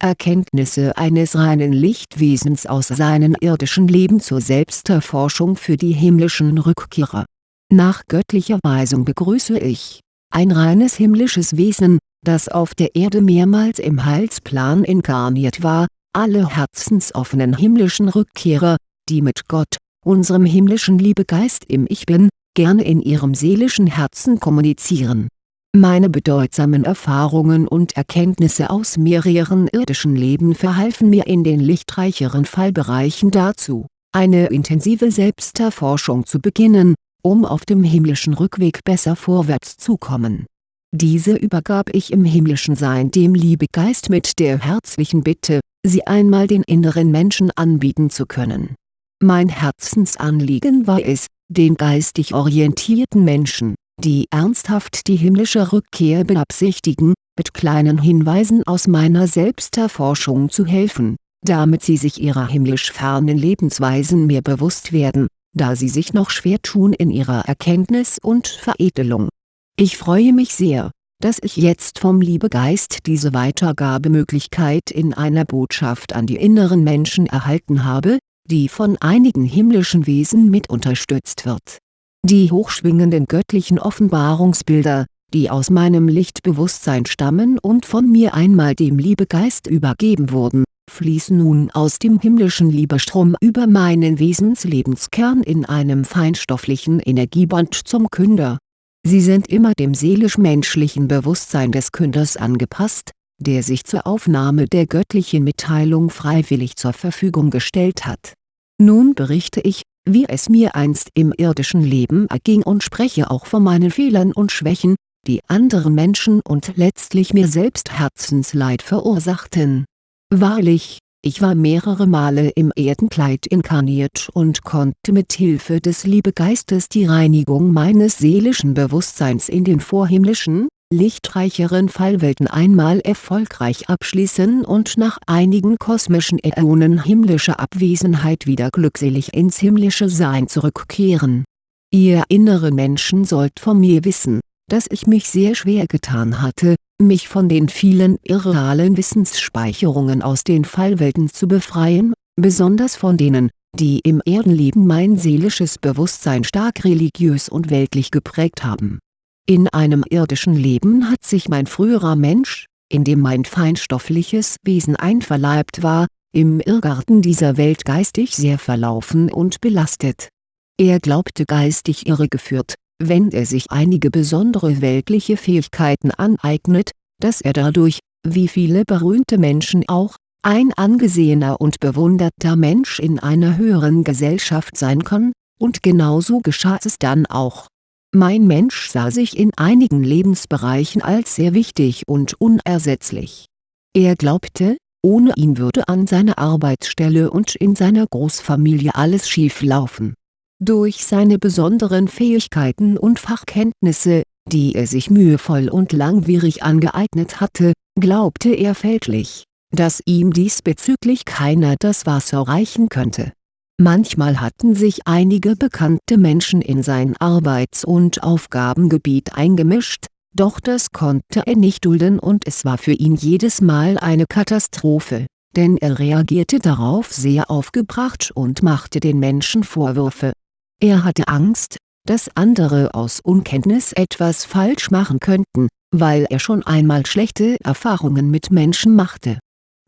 Erkenntnisse eines reinen Lichtwesens aus seinem irdischen Leben zur Selbsterforschung für die himmlischen Rückkehrer. Nach göttlicher Weisung begrüße ich, ein reines himmlisches Wesen, das auf der Erde mehrmals im Heilsplan inkarniert war, alle herzensoffenen himmlischen Rückkehrer, die mit Gott, unserem himmlischen Liebegeist im Ich Bin, gerne in ihrem seelischen Herzen kommunizieren meine bedeutsamen Erfahrungen und Erkenntnisse aus mehreren irdischen Leben verhalfen mir in den lichtreicheren Fallbereichen dazu, eine intensive Selbsterforschung zu beginnen, um auf dem himmlischen Rückweg besser vorwärts zu kommen. Diese übergab ich im himmlischen Sein dem Liebegeist mit der herzlichen Bitte, sie einmal den inneren Menschen anbieten zu können. Mein Herzensanliegen war es, den geistig orientierten Menschen die ernsthaft die himmlische Rückkehr beabsichtigen, mit kleinen Hinweisen aus meiner Selbsterforschung zu helfen, damit sie sich ihrer himmlisch fernen Lebensweisen mehr bewusst werden, da sie sich noch schwer tun in ihrer Erkenntnis und Veredelung. Ich freue mich sehr, dass ich jetzt vom Liebegeist diese Weitergabemöglichkeit in einer Botschaft an die inneren Menschen erhalten habe, die von einigen himmlischen Wesen mit unterstützt wird die hochschwingenden göttlichen Offenbarungsbilder, die aus meinem Lichtbewusstsein stammen und von mir einmal dem Liebegeist übergeben wurden, fließen nun aus dem himmlischen Liebestrom über meinen Wesenslebenskern in einem feinstofflichen Energieband zum Künder. Sie sind immer dem seelisch-menschlichen Bewusstsein des Künders angepasst, der sich zur Aufnahme der göttlichen Mitteilung freiwillig zur Verfügung gestellt hat. Nun berichte ich, wie es mir einst im irdischen Leben erging und spreche auch von meinen Fehlern und Schwächen, die anderen Menschen und letztlich mir selbst Herzensleid verursachten. Wahrlich, ich war mehrere Male im Erdenkleid inkarniert und konnte mit Hilfe des Liebegeistes die Reinigung meines seelischen Bewusstseins in den vorhimmlischen, lichtreicheren Fallwelten einmal erfolgreich abschließen und nach einigen kosmischen Äonen himmlischer Abwesenheit wieder glückselig ins himmlische Sein zurückkehren. Ihr inneren Menschen sollt von mir wissen, dass ich mich sehr schwer getan hatte, mich von den vielen irrealen Wissensspeicherungen aus den Fallwelten zu befreien, besonders von denen, die im Erdenleben mein seelisches Bewusstsein stark religiös und weltlich geprägt haben in einem irdischen Leben hat sich mein früherer Mensch, in dem mein feinstoffliches Wesen einverleibt war, im Irrgarten dieser Welt geistig sehr verlaufen und belastet. Er glaubte geistig irregeführt, wenn er sich einige besondere weltliche Fähigkeiten aneignet, dass er dadurch, wie viele berühmte Menschen auch, ein angesehener und bewunderter Mensch in einer höheren Gesellschaft sein kann, und genauso geschah es dann auch mein Mensch sah sich in einigen Lebensbereichen als sehr wichtig und unersetzlich. Er glaubte, ohne ihn würde an seiner Arbeitsstelle und in seiner Großfamilie alles schief laufen. Durch seine besonderen Fähigkeiten und Fachkenntnisse, die er sich mühevoll und langwierig angeeignet hatte, glaubte er fälschlich, dass ihm diesbezüglich keiner das Wasser reichen könnte Manchmal hatten sich einige bekannte Menschen in sein Arbeits- und Aufgabengebiet eingemischt, doch das konnte er nicht dulden und es war für ihn jedes Mal eine Katastrophe, denn er reagierte darauf sehr aufgebracht und machte den Menschen Vorwürfe. Er hatte Angst, dass andere aus Unkenntnis etwas falsch machen könnten, weil er schon einmal schlechte Erfahrungen mit Menschen machte.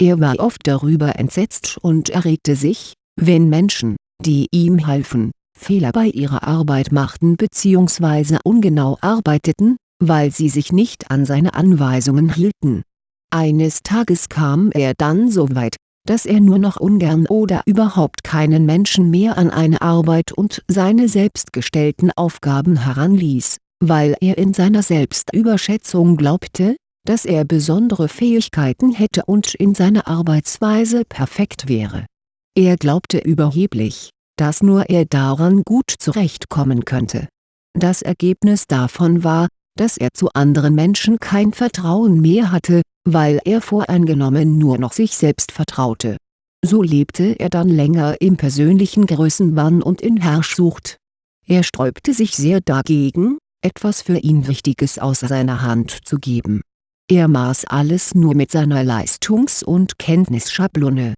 Er war oft darüber entsetzt und erregte sich, wenn Menschen, die ihm halfen, Fehler bei ihrer Arbeit machten bzw. ungenau arbeiteten, weil sie sich nicht an seine Anweisungen hielten. Eines Tages kam er dann so weit, dass er nur noch ungern oder überhaupt keinen Menschen mehr an eine Arbeit und seine selbstgestellten Aufgaben heranließ, weil er in seiner Selbstüberschätzung glaubte, dass er besondere Fähigkeiten hätte und in seiner Arbeitsweise perfekt wäre er glaubte überheblich, dass nur er daran gut zurechtkommen könnte. Das Ergebnis davon war, dass er zu anderen Menschen kein Vertrauen mehr hatte, weil er voreingenommen nur noch sich selbst vertraute. So lebte er dann länger im persönlichen Größenwahn und in Herrschsucht. Er sträubte sich sehr dagegen, etwas für ihn Wichtiges aus seiner Hand zu geben Er maß alles nur mit seiner Leistungs- und Kenntnisschablone.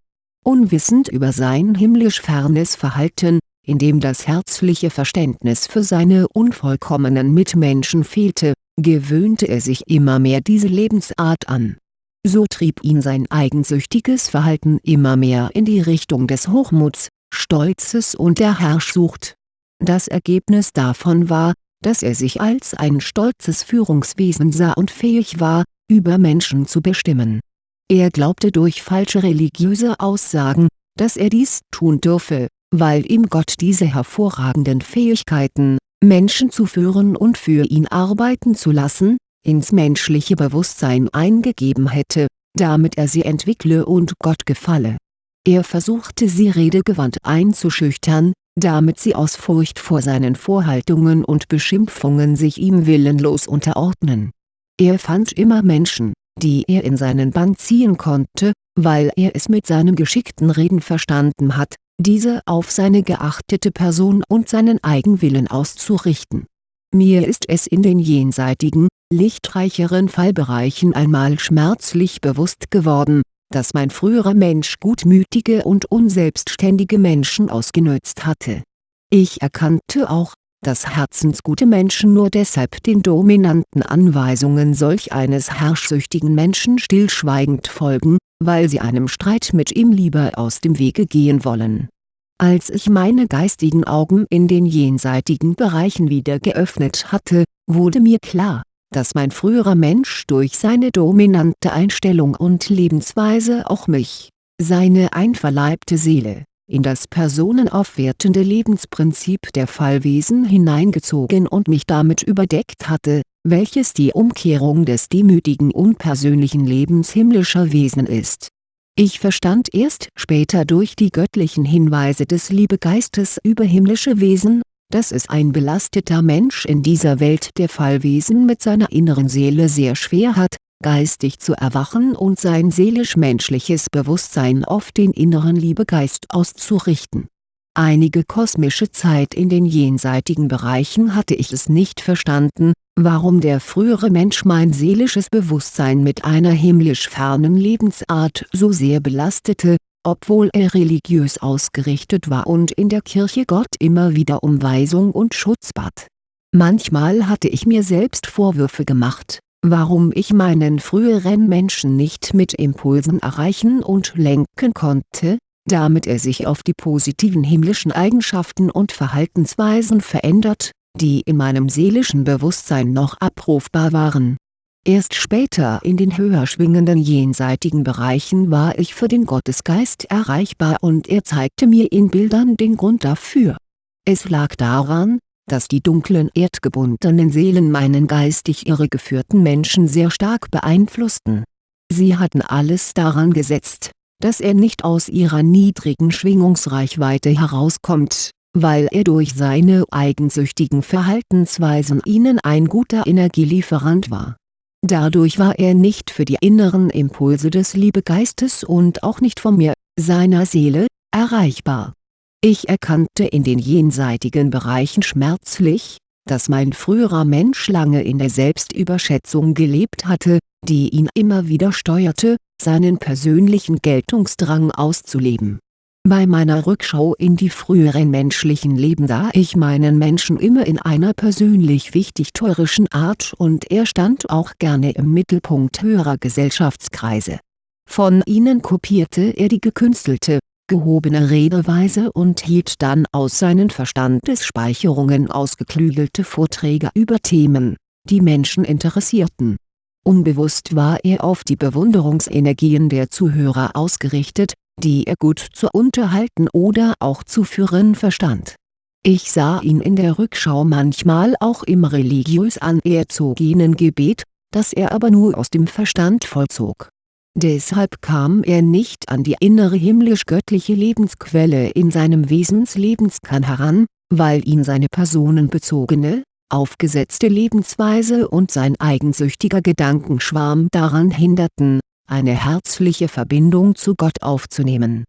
Unwissend über sein himmlisch fernes Verhalten, in dem das herzliche Verständnis für seine unvollkommenen Mitmenschen fehlte, gewöhnte er sich immer mehr diese Lebensart an. So trieb ihn sein eigensüchtiges Verhalten immer mehr in die Richtung des Hochmuts, Stolzes und der Herrschsucht. Das Ergebnis davon war, dass er sich als ein stolzes Führungswesen sah und fähig war, über Menschen zu bestimmen. Er glaubte durch falsche religiöse Aussagen, dass er dies tun dürfe, weil ihm Gott diese hervorragenden Fähigkeiten, Menschen zu führen und für ihn arbeiten zu lassen, ins menschliche Bewusstsein eingegeben hätte, damit er sie entwickle und Gott gefalle. Er versuchte sie redegewandt einzuschüchtern, damit sie aus Furcht vor seinen Vorhaltungen und Beschimpfungen sich ihm willenlos unterordnen. Er fand immer Menschen, die er in seinen Bann ziehen konnte, weil er es mit seinem geschickten Reden verstanden hat, diese auf seine geachtete Person und seinen Eigenwillen auszurichten. Mir ist es in den jenseitigen, lichtreicheren Fallbereichen einmal schmerzlich bewusst geworden, dass mein früherer Mensch gutmütige und unselbstständige Menschen ausgenutzt hatte. Ich erkannte auch, dass herzensgute Menschen nur deshalb den dominanten Anweisungen solch eines herrschsüchtigen Menschen stillschweigend folgen, weil sie einem Streit mit ihm lieber aus dem Wege gehen wollen. Als ich meine geistigen Augen in den jenseitigen Bereichen wieder geöffnet hatte, wurde mir klar, dass mein früherer Mensch durch seine dominante Einstellung und Lebensweise auch mich, seine einverleibte Seele, in das personenaufwertende Lebensprinzip der Fallwesen hineingezogen und mich damit überdeckt hatte, welches die Umkehrung des demütigen unpersönlichen Lebens himmlischer Wesen ist. Ich verstand erst später durch die göttlichen Hinweise des Liebegeistes über himmlische Wesen, dass es ein belasteter Mensch in dieser Welt der Fallwesen mit seiner inneren Seele sehr schwer hat, geistig zu erwachen und sein seelisch-menschliches Bewusstsein auf den inneren Liebegeist auszurichten. Einige kosmische Zeit in den jenseitigen Bereichen hatte ich es nicht verstanden, warum der frühere Mensch mein seelisches Bewusstsein mit einer himmlisch fernen Lebensart so sehr belastete, obwohl er religiös ausgerichtet war und in der Kirche Gott immer wieder um Weisung und Schutz bat. Manchmal hatte ich mir selbst Vorwürfe gemacht, warum ich meinen früheren Menschen nicht mit Impulsen erreichen und lenken konnte, damit er sich auf die positiven himmlischen Eigenschaften und Verhaltensweisen verändert, die in meinem seelischen Bewusstsein noch abrufbar waren Erst später in den höher schwingenden jenseitigen Bereichen war ich für den Gottesgeist erreichbar und er zeigte mir in Bildern den Grund dafür. Es lag daran, dass die dunklen erdgebundenen Seelen meinen geistig irregeführten Menschen sehr stark beeinflussten. Sie hatten alles daran gesetzt, dass er nicht aus ihrer niedrigen Schwingungsreichweite herauskommt, weil er durch seine eigensüchtigen Verhaltensweisen ihnen ein guter Energielieferant war Dadurch war er nicht für die inneren Impulse des Liebegeistes und auch nicht von mir, seiner Seele, erreichbar. Ich erkannte in den jenseitigen Bereichen schmerzlich, dass mein früherer Mensch lange in der Selbstüberschätzung gelebt hatte, die ihn immer wieder steuerte, seinen persönlichen Geltungsdrang auszuleben bei meiner Rückschau in die früheren menschlichen Leben sah ich meinen Menschen immer in einer persönlich wichtig-teurischen Art und er stand auch gerne im Mittelpunkt höherer Gesellschaftskreise. Von ihnen kopierte er die gekünstelte, gehobene Redeweise und hielt dann aus seinen Verstandesspeicherungen ausgeklügelte Vorträge über Themen, die Menschen interessierten. Unbewusst war er auf die Bewunderungsenergien der Zuhörer ausgerichtet die er gut zu unterhalten oder auch zu führen verstand. Ich sah ihn in der Rückschau manchmal auch im religiös anerzogenen Gebet, das er aber nur aus dem Verstand vollzog. Deshalb kam er nicht an die innere himmlisch-göttliche Lebensquelle in seinem Wesenslebenskan heran, weil ihn seine personenbezogene, aufgesetzte Lebensweise und sein eigensüchtiger Gedankenschwarm daran hinderten, eine herzliche Verbindung zu Gott aufzunehmen.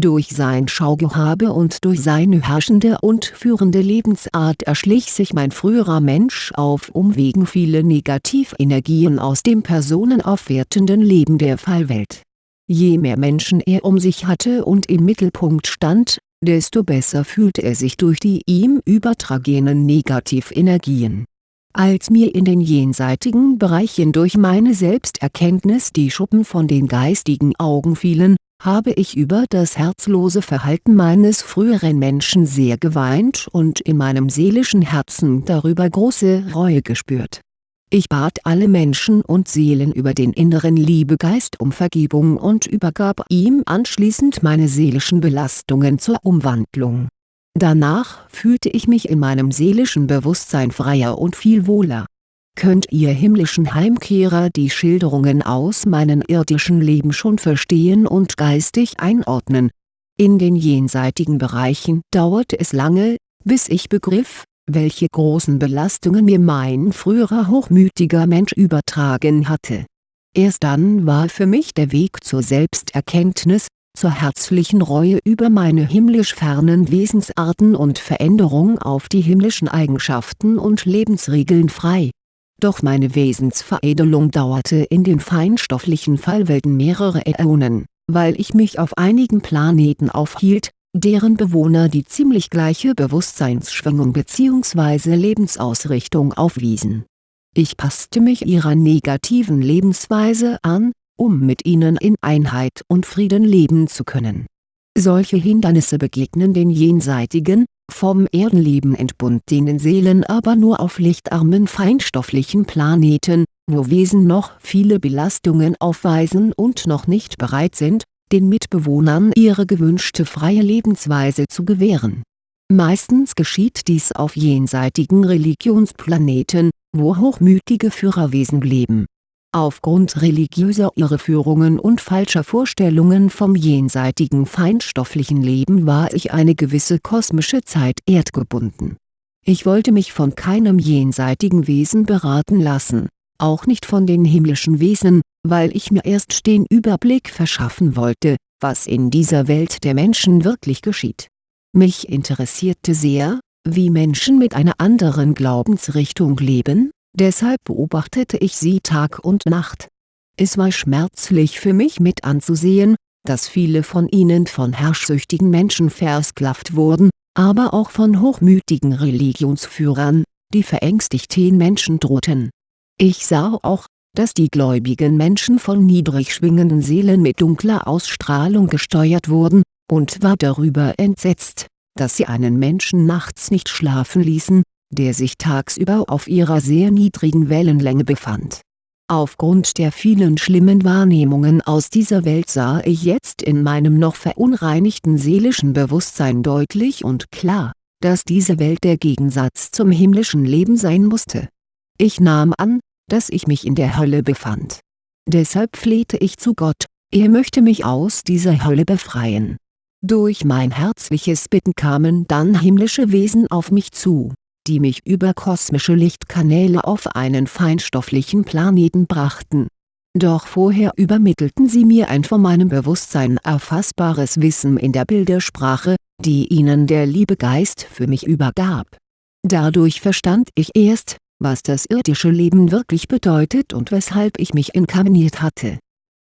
Durch sein Schaugehabe und durch seine herrschende und führende Lebensart erschlich sich mein früherer Mensch auf Umwegen viele Negativenergien aus dem personenaufwertenden Leben der Fallwelt. Je mehr Menschen er um sich hatte und im Mittelpunkt stand, desto besser fühlte er sich durch die ihm übertragenen Negativenergien. Als mir in den jenseitigen Bereichen durch meine Selbsterkenntnis die Schuppen von den geistigen Augen fielen, habe ich über das herzlose Verhalten meines früheren Menschen sehr geweint und in meinem seelischen Herzen darüber große Reue gespürt. Ich bat alle Menschen und Seelen über den inneren Liebegeist um Vergebung und übergab ihm anschließend meine seelischen Belastungen zur Umwandlung. Danach fühlte ich mich in meinem seelischen Bewusstsein freier und viel wohler Könnt ihr himmlischen Heimkehrer die Schilderungen aus meinem irdischen Leben schon verstehen und geistig einordnen? In den jenseitigen Bereichen dauerte es lange, bis ich begriff, welche großen Belastungen mir mein früherer hochmütiger Mensch übertragen hatte. Erst dann war für mich der Weg zur Selbsterkenntnis, zur herzlichen Reue über meine himmlisch fernen Wesensarten und Veränderung auf die himmlischen Eigenschaften und Lebensregeln frei doch meine Wesensveredelung dauerte in den feinstofflichen Fallwelten mehrere Äonen, weil ich mich auf einigen Planeten aufhielt, deren Bewohner die ziemlich gleiche Bewusstseinsschwingung bzw. Lebensausrichtung aufwiesen. Ich passte mich ihrer negativen Lebensweise an, um mit ihnen in Einheit und Frieden leben zu können. Solche Hindernisse begegnen den jenseitigen, vom Erdenleben entbundenen Seelen aber nur auf lichtarmen feinstofflichen Planeten, wo Wesen noch viele Belastungen aufweisen und noch nicht bereit sind, den Mitbewohnern ihre gewünschte freie Lebensweise zu gewähren. Meistens geschieht dies auf jenseitigen Religionsplaneten, wo hochmütige Führerwesen leben Aufgrund religiöser Irreführungen und falscher Vorstellungen vom jenseitigen feinstofflichen Leben war ich eine gewisse kosmische Zeit erdgebunden. Ich wollte mich von keinem jenseitigen Wesen beraten lassen, auch nicht von den himmlischen Wesen, weil ich mir erst den Überblick verschaffen wollte, was in dieser Welt der Menschen wirklich geschieht. Mich interessierte sehr, wie Menschen mit einer anderen Glaubensrichtung leben deshalb beobachtete ich sie Tag und Nacht. Es war schmerzlich für mich mit anzusehen, dass viele von ihnen von herrschsüchtigen Menschen versklavt wurden, aber auch von hochmütigen Religionsführern, die verängstigt den Menschen drohten. Ich sah auch, dass die gläubigen Menschen von niedrig schwingenden Seelen mit dunkler Ausstrahlung gesteuert wurden, und war darüber entsetzt, dass sie einen Menschen nachts nicht schlafen ließen, der sich tagsüber auf ihrer sehr niedrigen Wellenlänge befand. Aufgrund der vielen schlimmen Wahrnehmungen aus dieser Welt sah ich jetzt in meinem noch verunreinigten seelischen Bewusstsein deutlich und klar, dass diese Welt der Gegensatz zum himmlischen Leben sein musste. Ich nahm an, dass ich mich in der Hölle befand. Deshalb flehte ich zu Gott, er möchte mich aus dieser Hölle befreien. Durch mein herzliches Bitten kamen dann himmlische Wesen auf mich zu die mich über kosmische Lichtkanäle auf einen feinstofflichen Planeten brachten. Doch vorher übermittelten sie mir ein von meinem Bewusstsein erfassbares Wissen in der Bildersprache, die ihnen der Liebegeist für mich übergab. Dadurch verstand ich erst, was das irdische Leben wirklich bedeutet und weshalb ich mich inkarniert hatte.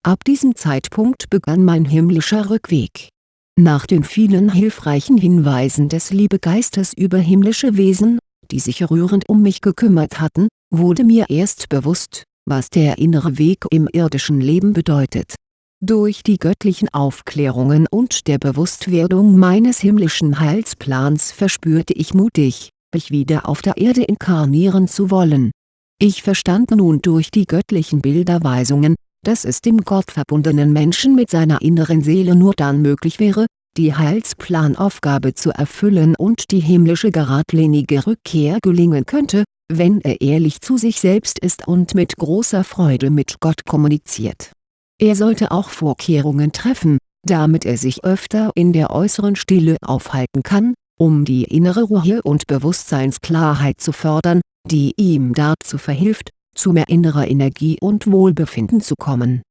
Ab diesem Zeitpunkt begann mein himmlischer Rückweg. Nach den vielen hilfreichen Hinweisen des Liebegeistes über himmlische Wesen, die sich rührend um mich gekümmert hatten, wurde mir erst bewusst, was der innere Weg im irdischen Leben bedeutet. Durch die göttlichen Aufklärungen und der Bewusstwerdung meines himmlischen Heilsplans verspürte ich mutig, mich wieder auf der Erde inkarnieren zu wollen. Ich verstand nun durch die göttlichen Bilderweisungen, dass es dem gottverbundenen Menschen mit seiner inneren Seele nur dann möglich wäre, die Heilsplanaufgabe zu erfüllen und die himmlische geradlinige Rückkehr gelingen könnte, wenn er ehrlich zu sich selbst ist und mit großer Freude mit Gott kommuniziert. Er sollte auch Vorkehrungen treffen, damit er sich öfter in der äußeren Stille aufhalten kann, um die innere Ruhe und Bewusstseinsklarheit zu fördern, die ihm dazu verhilft, zu mehr innerer Energie und Wohlbefinden zu kommen.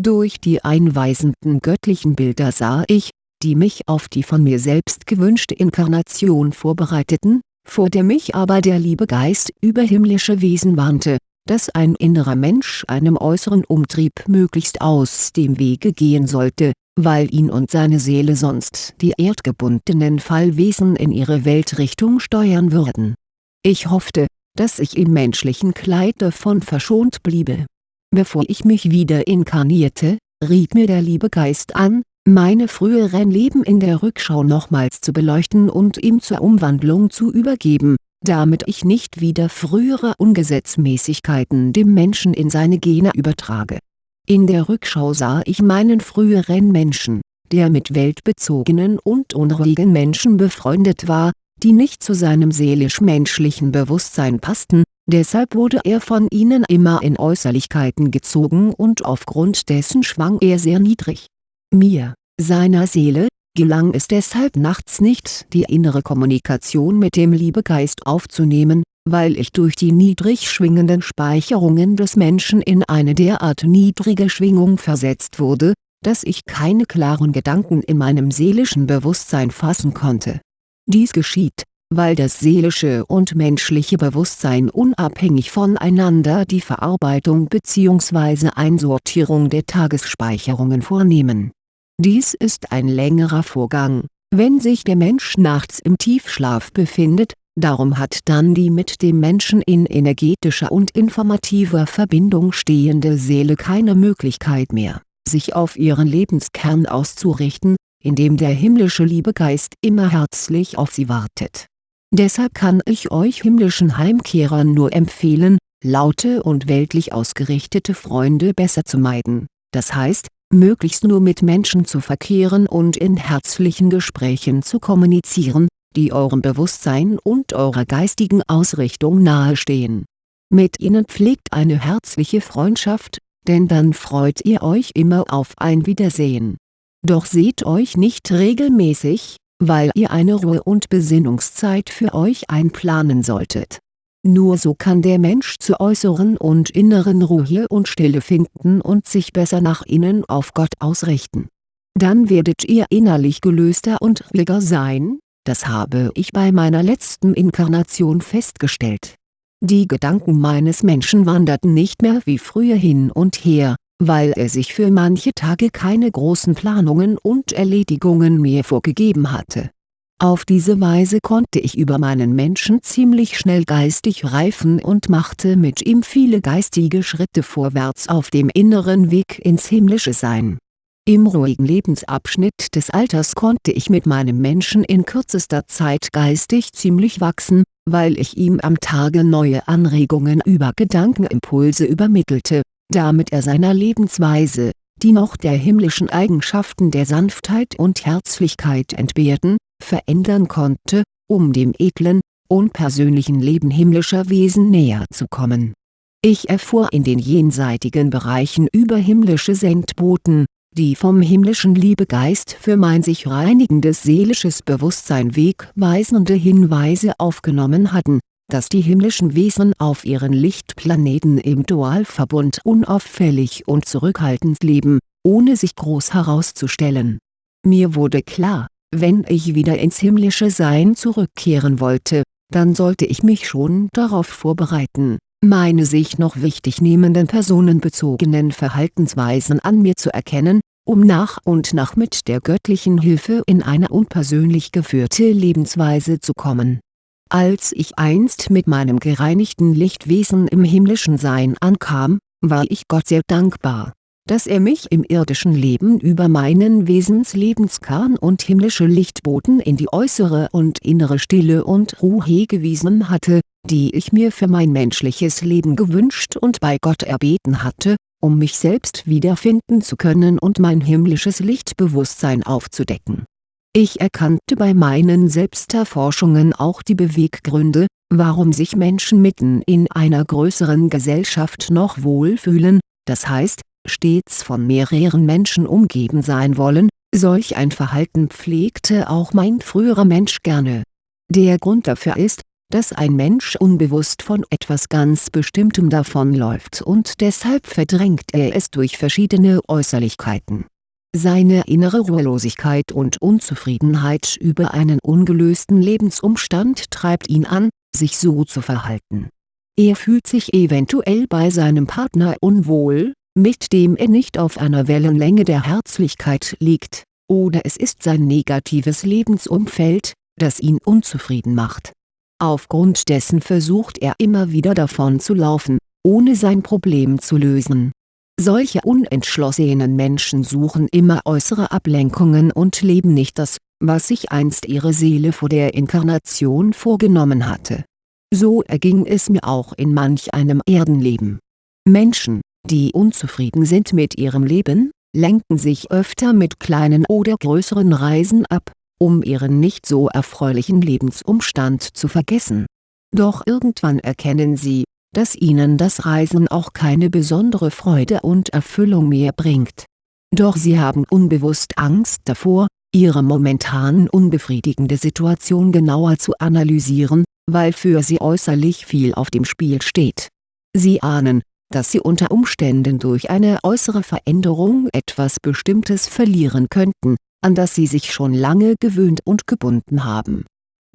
Durch die einweisenden göttlichen Bilder sah ich, die mich auf die von mir selbst gewünschte Inkarnation vorbereiteten, vor der mich aber der liebe Geist über himmlische Wesen warnte, dass ein innerer Mensch einem äußeren Umtrieb möglichst aus dem Wege gehen sollte, weil ihn und seine Seele sonst die erdgebundenen Fallwesen in ihre Weltrichtung steuern würden. Ich hoffte, dass ich im menschlichen Kleid davon verschont bliebe. Bevor ich mich wieder inkarnierte, riet mir der liebe Geist an, meine früheren Leben in der Rückschau nochmals zu beleuchten und ihm zur Umwandlung zu übergeben, damit ich nicht wieder frühere Ungesetzmäßigkeiten dem Menschen in seine Gene übertrage. In der Rückschau sah ich meinen früheren Menschen, der mit weltbezogenen und unruhigen Menschen befreundet war, die nicht zu seinem seelisch-menschlichen Bewusstsein passten, deshalb wurde er von ihnen immer in Äußerlichkeiten gezogen und aufgrund dessen schwang er sehr niedrig. Mir, seiner Seele, gelang es deshalb nachts nicht die innere Kommunikation mit dem Liebegeist aufzunehmen, weil ich durch die niedrig schwingenden Speicherungen des Menschen in eine derart niedrige Schwingung versetzt wurde, dass ich keine klaren Gedanken in meinem seelischen Bewusstsein fassen konnte. Dies geschieht, weil das seelische und menschliche Bewusstsein unabhängig voneinander die Verarbeitung bzw. Einsortierung der Tagesspeicherungen vornehmen dies ist ein längerer Vorgang, wenn sich der Mensch nachts im Tiefschlaf befindet, darum hat dann die mit dem Menschen in energetischer und informativer Verbindung stehende Seele keine Möglichkeit mehr, sich auf ihren Lebenskern auszurichten, indem der himmlische Liebegeist immer herzlich auf sie wartet. Deshalb kann ich euch himmlischen Heimkehrern nur empfehlen, laute und weltlich ausgerichtete Freunde besser zu meiden, das heißt, möglichst nur mit Menschen zu verkehren und in herzlichen Gesprächen zu kommunizieren, die eurem Bewusstsein und eurer geistigen Ausrichtung nahestehen. Mit ihnen pflegt eine herzliche Freundschaft, denn dann freut ihr euch immer auf ein Wiedersehen. Doch seht euch nicht regelmäßig, weil ihr eine Ruhe- und Besinnungszeit für euch einplanen solltet nur so kann der Mensch zur äußeren und inneren Ruhe und Stille finden und sich besser nach innen auf Gott ausrichten. Dann werdet ihr innerlich gelöster und ruhiger sein, das habe ich bei meiner letzten Inkarnation festgestellt. Die Gedanken meines Menschen wanderten nicht mehr wie früher hin und her, weil er sich für manche Tage keine großen Planungen und Erledigungen mehr vorgegeben hatte auf diese Weise konnte ich über meinen Menschen ziemlich schnell geistig reifen und machte mit ihm viele geistige Schritte vorwärts auf dem inneren Weg ins himmlische Sein. Im ruhigen Lebensabschnitt des Alters konnte ich mit meinem Menschen in kürzester Zeit geistig ziemlich wachsen, weil ich ihm am Tage neue Anregungen über Gedankenimpulse übermittelte, damit er seiner Lebensweise, die noch der himmlischen Eigenschaften der Sanftheit und Herzlichkeit entbehrten, verändern konnte, um dem edlen, unpersönlichen Leben himmlischer Wesen näher zu kommen. Ich erfuhr in den jenseitigen Bereichen über himmlische Sendboten, die vom himmlischen Liebegeist für mein sich reinigendes seelisches Bewusstsein wegweisende Hinweise aufgenommen hatten, dass die himmlischen Wesen auf ihren Lichtplaneten im Dualverbund unauffällig und zurückhaltend leben, ohne sich groß herauszustellen. Mir wurde klar, wenn ich wieder ins himmlische Sein zurückkehren wollte, dann sollte ich mich schon darauf vorbereiten, meine sich noch wichtig nehmenden personenbezogenen Verhaltensweisen an mir zu erkennen, um nach und nach mit der göttlichen Hilfe in eine unpersönlich geführte Lebensweise zu kommen. Als ich einst mit meinem gereinigten Lichtwesen im himmlischen Sein ankam, war ich Gott sehr dankbar dass er mich im irdischen Leben über meinen Wesenslebenskern und himmlische Lichtboten in die äußere und innere Stille und Ruhe gewiesen hatte, die ich mir für mein menschliches Leben gewünscht und bei Gott erbeten hatte, um mich selbst wiederfinden zu können und mein himmlisches Lichtbewusstsein aufzudecken. Ich erkannte bei meinen Selbsterforschungen auch die Beweggründe, warum sich Menschen mitten in einer größeren Gesellschaft noch wohlfühlen, das heißt, stets von mehreren Menschen umgeben sein wollen, solch ein Verhalten pflegte auch mein früherer Mensch gerne. Der Grund dafür ist, dass ein Mensch unbewusst von etwas ganz Bestimmtem davonläuft und deshalb verdrängt er es durch verschiedene Äußerlichkeiten. Seine innere Ruhelosigkeit und Unzufriedenheit über einen ungelösten Lebensumstand treibt ihn an, sich so zu verhalten. Er fühlt sich eventuell bei seinem Partner unwohl, mit dem er nicht auf einer Wellenlänge der Herzlichkeit liegt, oder es ist sein negatives Lebensumfeld, das ihn unzufrieden macht. Aufgrund dessen versucht er immer wieder davon zu laufen, ohne sein Problem zu lösen solche unentschlossenen Menschen suchen immer äußere Ablenkungen und leben nicht das, was sich einst ihre Seele vor der Inkarnation vorgenommen hatte. So erging es mir auch in manch einem Erdenleben. Menschen, die unzufrieden sind mit ihrem Leben, lenken sich öfter mit kleinen oder größeren Reisen ab, um ihren nicht so erfreulichen Lebensumstand zu vergessen. Doch irgendwann erkennen sie, dass ihnen das Reisen auch keine besondere Freude und Erfüllung mehr bringt. Doch sie haben unbewusst Angst davor, ihre momentan unbefriedigende Situation genauer zu analysieren, weil für sie äußerlich viel auf dem Spiel steht. Sie ahnen, dass sie unter Umständen durch eine äußere Veränderung etwas Bestimmtes verlieren könnten, an das sie sich schon lange gewöhnt und gebunden haben.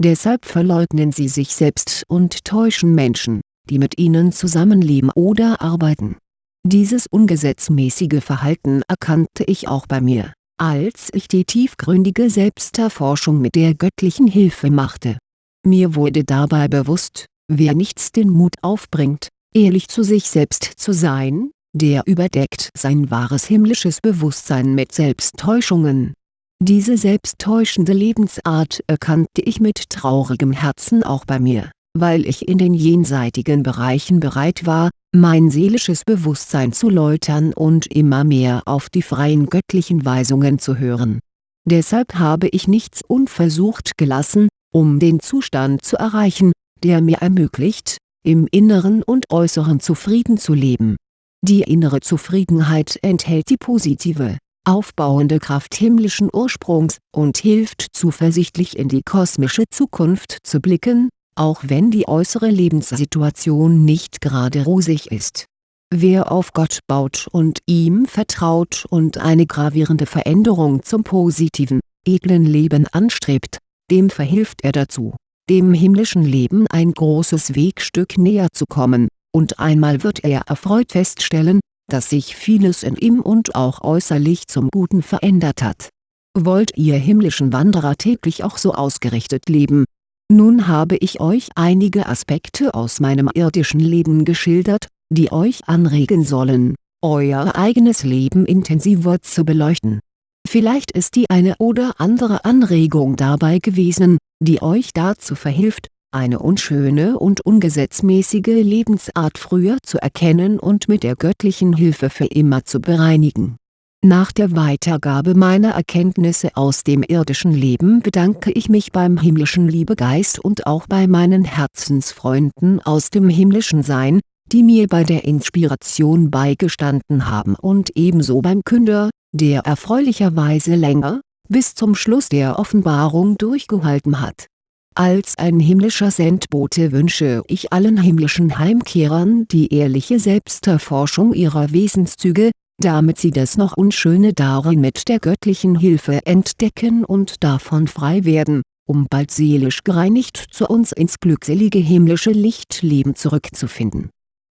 Deshalb verleugnen sie sich selbst und täuschen Menschen die mit ihnen zusammenleben oder arbeiten. Dieses ungesetzmäßige Verhalten erkannte ich auch bei mir, als ich die tiefgründige Selbsterforschung mit der göttlichen Hilfe machte. Mir wurde dabei bewusst, wer nichts den Mut aufbringt, ehrlich zu sich selbst zu sein, der überdeckt sein wahres himmlisches Bewusstsein mit Selbsttäuschungen. Diese selbsttäuschende Lebensart erkannte ich mit traurigem Herzen auch bei mir weil ich in den jenseitigen Bereichen bereit war, mein seelisches Bewusstsein zu läutern und immer mehr auf die freien göttlichen Weisungen zu hören. Deshalb habe ich nichts unversucht gelassen, um den Zustand zu erreichen, der mir ermöglicht, im Inneren und Äußeren zufrieden zu leben. Die innere Zufriedenheit enthält die positive, aufbauende Kraft himmlischen Ursprungs und hilft zuversichtlich in die kosmische Zukunft zu blicken, auch wenn die äußere Lebenssituation nicht gerade rosig ist. Wer auf Gott baut und ihm vertraut und eine gravierende Veränderung zum positiven, edlen Leben anstrebt, dem verhilft er dazu, dem himmlischen Leben ein großes Wegstück näher zu kommen, und einmal wird er erfreut feststellen, dass sich vieles in ihm und auch äußerlich zum Guten verändert hat. Wollt ihr himmlischen Wanderer täglich auch so ausgerichtet leben, nun habe ich euch einige Aspekte aus meinem irdischen Leben geschildert, die euch anregen sollen, euer eigenes Leben intensiver zu beleuchten. Vielleicht ist die eine oder andere Anregung dabei gewesen, die euch dazu verhilft, eine unschöne und ungesetzmäßige Lebensart früher zu erkennen und mit der göttlichen Hilfe für immer zu bereinigen. Nach der Weitergabe meiner Erkenntnisse aus dem irdischen Leben bedanke ich mich beim himmlischen Liebegeist und auch bei meinen Herzensfreunden aus dem himmlischen Sein, die mir bei der Inspiration beigestanden haben und ebenso beim Künder, der erfreulicherweise länger, bis zum Schluss der Offenbarung durchgehalten hat. Als ein himmlischer Sendbote wünsche ich allen himmlischen Heimkehrern die ehrliche Selbsterforschung ihrer Wesenszüge, damit sie das noch Unschöne darin mit der göttlichen Hilfe entdecken und davon frei werden, um bald seelisch gereinigt zu uns ins glückselige himmlische Lichtleben zurückzufinden